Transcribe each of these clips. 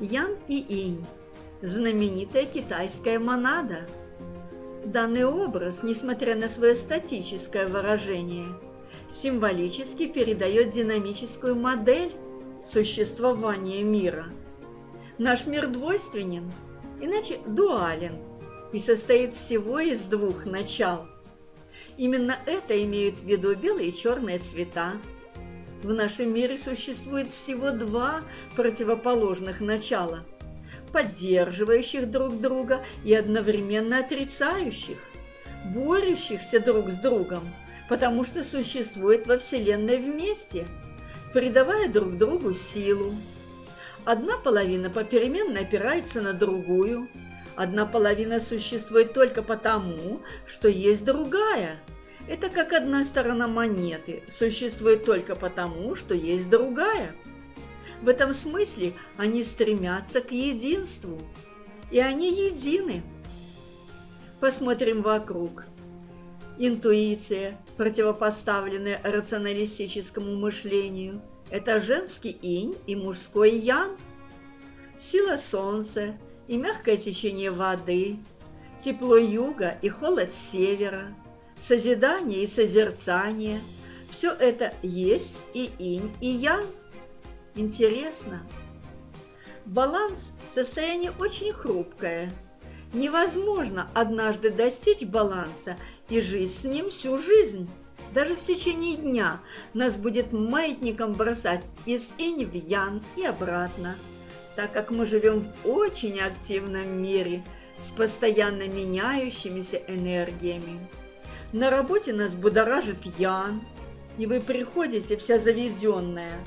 Ян и Инь – знаменитая китайская монада. Данный образ, несмотря на свое статическое выражение, символически передает динамическую модель существования мира. Наш мир двойственен, иначе дуален, и состоит всего из двух начал. Именно это имеют в виду белые и черные цвета. В нашем мире существует всего два противоположных начала, поддерживающих друг друга и одновременно отрицающих, борющихся друг с другом, потому что существуют во Вселенной вместе, придавая друг другу силу. Одна половина попеременно опирается на другую – Одна половина существует только потому, что есть другая. Это как одна сторона монеты существует только потому, что есть другая. В этом смысле они стремятся к единству, и они едины. Посмотрим вокруг. Интуиция, противопоставленная рационалистическому мышлению, это женский инь и мужской ян. Сила солнца – и мягкое течение воды, тепло юга и холод севера, созидание и созерцание – все это есть и инь, и ян. Интересно. Баланс – состояние очень хрупкое. Невозможно однажды достичь баланса и жить с ним всю жизнь. Даже в течение дня нас будет маятником бросать из инь в ян и обратно – так как мы живем в очень активном мире с постоянно меняющимися энергиями. На работе нас будоражит Ян, и вы приходите вся заведенная,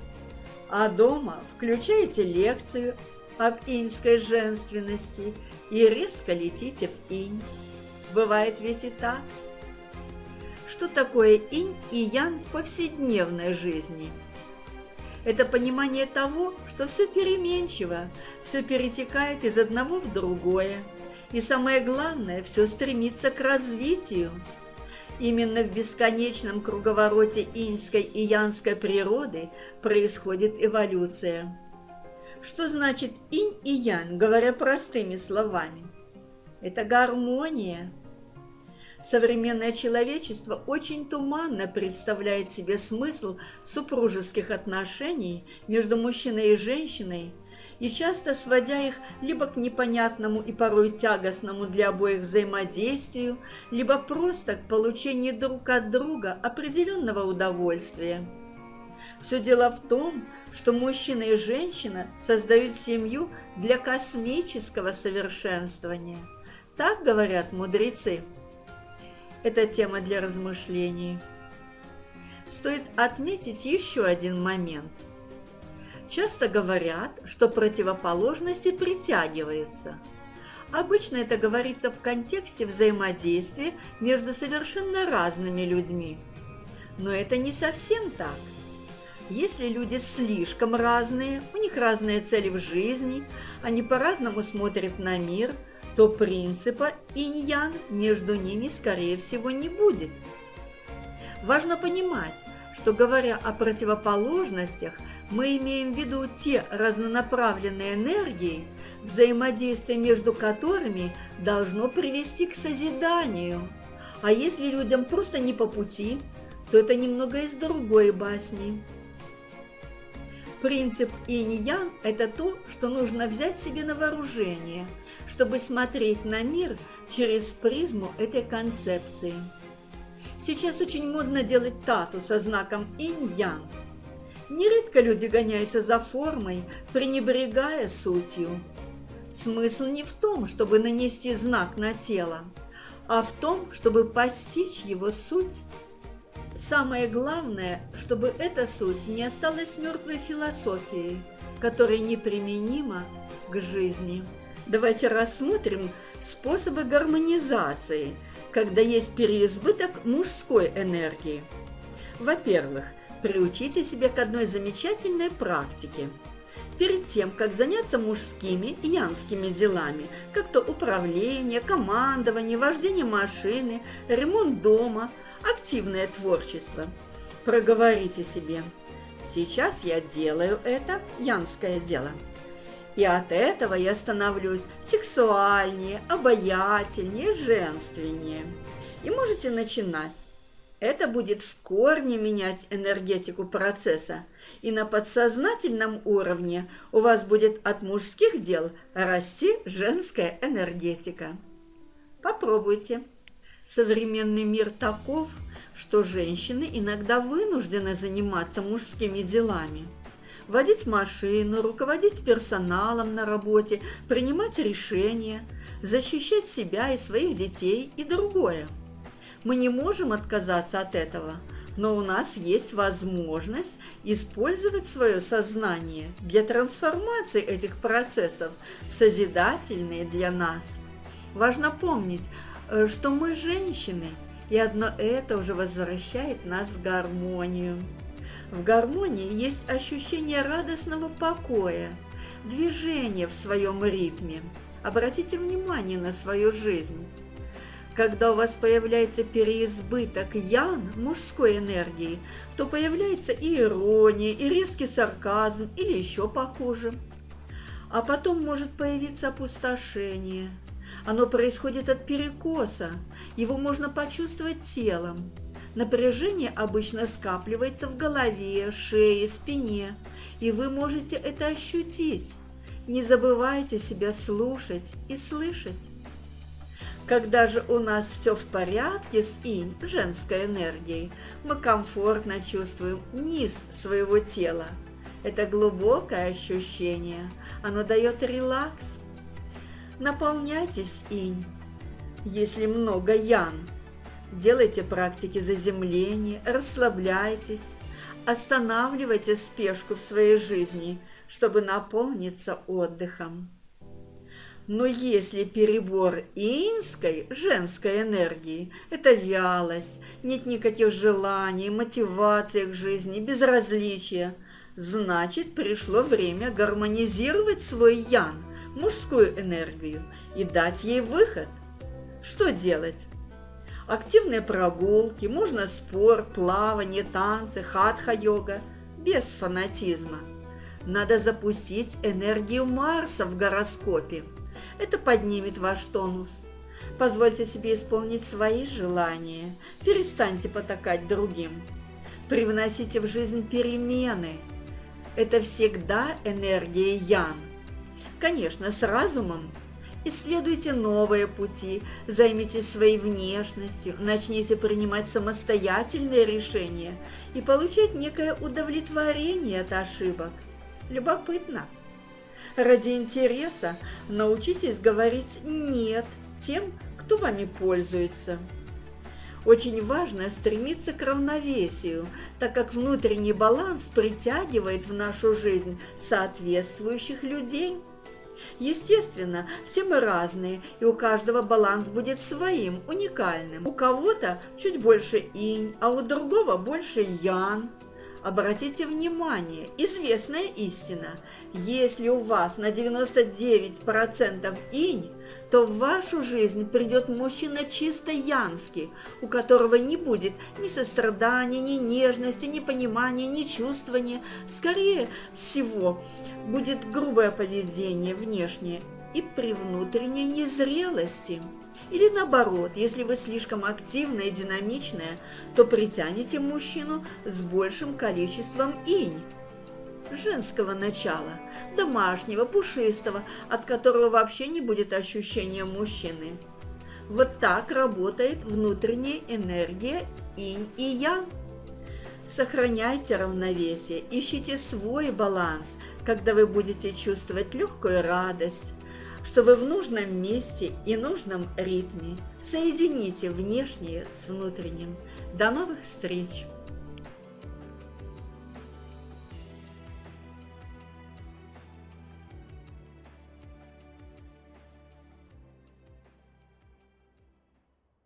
а дома включаете лекцию об иньской женственности и резко летите в инь. Бывает ведь и так. Что такое инь и ян в повседневной жизни – это понимание того, что все переменчиво, все перетекает из одного в другое. И самое главное, все стремится к развитию. Именно в бесконечном круговороте иньской и янской природы происходит эволюция. Что значит инь и ян, говоря простыми словами? Это гармония, Современное человечество очень туманно представляет себе смысл супружеских отношений между мужчиной и женщиной, и часто сводя их либо к непонятному и порой тягостному для обоих взаимодействию, либо просто к получению друг от друга определенного удовольствия. Все дело в том, что мужчина и женщина создают семью для космического совершенствования. Так говорят мудрецы. Это тема для размышлений. Стоит отметить еще один момент. Часто говорят, что противоположности притягиваются. Обычно это говорится в контексте взаимодействия между совершенно разными людьми. Но это не совсем так. Если люди слишком разные, у них разные цели в жизни, они по-разному смотрят на мир – то принципа инь-ян между ними, скорее всего, не будет. Важно понимать, что говоря о противоположностях, мы имеем в виду те разнонаправленные энергии, взаимодействие между которыми должно привести к созиданию. А если людям просто не по пути, то это немного из другой басни. Принцип инь-ян – это то, что нужно взять себе на вооружение – чтобы смотреть на мир через призму этой концепции. Сейчас очень модно делать тату со знаком инь-ян. Нередко люди гоняются за формой, пренебрегая сутью. Смысл не в том, чтобы нанести знак на тело, а в том, чтобы постичь его суть. Самое главное, чтобы эта суть не осталась мертвой философией, которая неприменима к жизни. Давайте рассмотрим способы гармонизации, когда есть переизбыток мужской энергии. Во-первых, приучите себя к одной замечательной практике. Перед тем, как заняться мужскими и янскими делами, как то управление, командование, вождение машины, ремонт дома, активное творчество, проговорите себе «Сейчас я делаю это янское дело». И от этого я становлюсь сексуальнее, обаятельнее, женственнее. И можете начинать. Это будет в корне менять энергетику процесса, и на подсознательном уровне у вас будет от мужских дел расти женская энергетика. Попробуйте. Современный мир таков, что женщины иногда вынуждены заниматься мужскими делами. Водить машину, руководить персоналом на работе, принимать решения, защищать себя и своих детей и другое. Мы не можем отказаться от этого, но у нас есть возможность использовать свое сознание для трансформации этих процессов в созидательные для нас. Важно помнить, э, что мы женщины, и одно это уже возвращает нас в гармонию. В гармонии есть ощущение радостного покоя, движения в своем ритме. Обратите внимание на свою жизнь. Когда у вас появляется переизбыток ян, мужской энергии, то появляется и ирония, и резкий сарказм, или еще похуже. А потом может появиться опустошение. Оно происходит от перекоса, его можно почувствовать телом. Напряжение обычно скапливается в голове, шее, спине, и вы можете это ощутить. Не забывайте себя слушать и слышать. Когда же у нас все в порядке с инь, женской энергией, мы комфортно чувствуем низ своего тела. Это глубокое ощущение, оно дает релакс. Наполняйтесь инь. Если много ян, делайте практики заземления, расслабляйтесь, останавливайте спешку в своей жизни, чтобы наполниться отдыхом. Но если перебор инской, женской энергии – это вялость, нет никаких желаний, мотивации к жизни, безразличия, значит, пришло время гармонизировать свой ян, мужскую энергию, и дать ей выход. Что делать? Активные прогулки, можно спорт, плавание, танцы, хатха-йога, без фанатизма. Надо запустить энергию Марса в гороскопе – это поднимет ваш тонус. Позвольте себе исполнить свои желания. Перестаньте потакать другим. Привносите в жизнь перемены. Это всегда энергия Ян. Конечно, с разумом. Исследуйте новые пути, займитесь своей внешностью, начните принимать самостоятельные решения и получать некое удовлетворение от ошибок. Любопытно. Ради интереса научитесь говорить «нет» тем, кто вами пользуется. Очень важно стремиться к равновесию, так как внутренний баланс притягивает в нашу жизнь соответствующих людей. Естественно, все мы разные, и у каждого баланс будет своим, уникальным. У кого-то чуть больше инь, а у другого больше ян. Обратите внимание, известная истина. Если у вас на 99% инь, то в вашу жизнь придет мужчина чисто янский, у которого не будет ни сострадания, ни нежности, ни понимания, ни чувствования. Скорее всего, будет грубое поведение внешнее и при внутренней незрелости. Или наоборот, если вы слишком активная и динамичная, то притянете мужчину с большим количеством инь женского начала, домашнего, пушистого, от которого вообще не будет ощущения мужчины. Вот так работает внутренняя энергия инь и ян. Сохраняйте равновесие, ищите свой баланс, когда вы будете чувствовать легкую радость, что вы в нужном месте и нужном ритме. Соедините внешнее с внутренним. До новых встреч!